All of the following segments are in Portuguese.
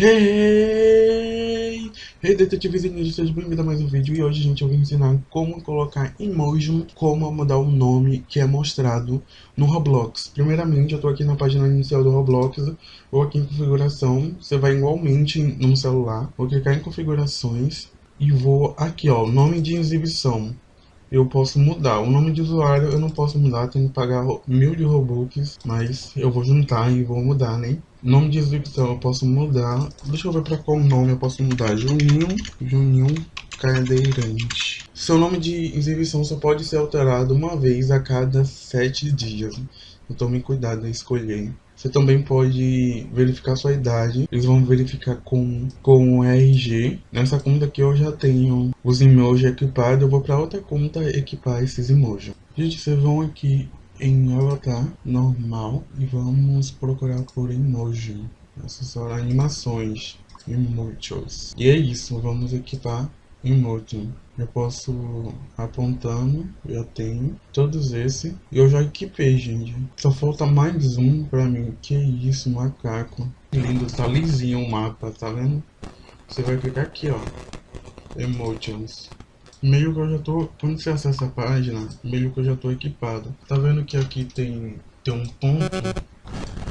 Hey! Hey, detetives e ninjas, seja bem-vindo a mais um vídeo e hoje, gente, eu vou ensinar como colocar emoji, como mudar o nome que é mostrado no Roblox. Primeiramente, eu tô aqui na página inicial do Roblox, vou aqui em configuração, você vai igualmente no celular, vou clicar em configurações e vou aqui, ó, nome de exibição eu posso mudar. O nome de usuário eu não posso mudar, tenho que pagar mil de Robux, mas eu vou juntar e vou mudar, né? Nome de exibição eu posso mudar. Deixa eu ver para qual nome eu posso mudar. Juninho, Juninho Cadeirante. Seu nome de exibição só pode ser alterado uma vez a cada sete dias. Então tome cuidado em escolher. Você também pode verificar sua idade. Eles vão verificar com, com o RG. Nessa conta aqui eu já tenho os emojis equipados. Eu vou para outra conta equipar esses emojis. Gente, vocês vão aqui em avatar normal e vamos procurar por emoji. São animações. Emojis. E é isso, vamos equipar emoji. Eu posso apontando, eu tenho todos esses. E eu já equipei, gente. Só falta mais um pra mim. Que isso, macaco. Lindo, tá lisinho o mapa, tá vendo? Você vai clicar aqui, ó. Emojis. Meio que eu já tô... Quando você acessa a página, meio que eu já tô equipado. Tá vendo que aqui tem, tem um ponto?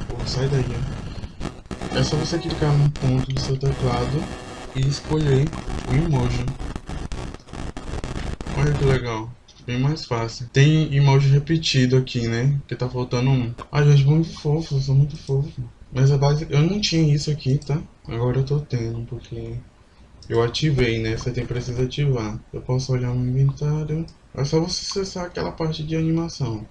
Pô, sai daí, ó. É só você clicar no ponto do seu teclado e escolher o emoji. Olha que legal. Bem mais fácil. Tem emoji repetido aqui, né? Que tá faltando um. Ah, gente, muito fofo. Sou muito fofo. Mas a base... Eu não tinha isso aqui, tá? Agora eu tô tendo, porque... Eu ativei, né? Você tem precisa ativar. Eu posso olhar no inventário. É só você acessar aquela parte de animação.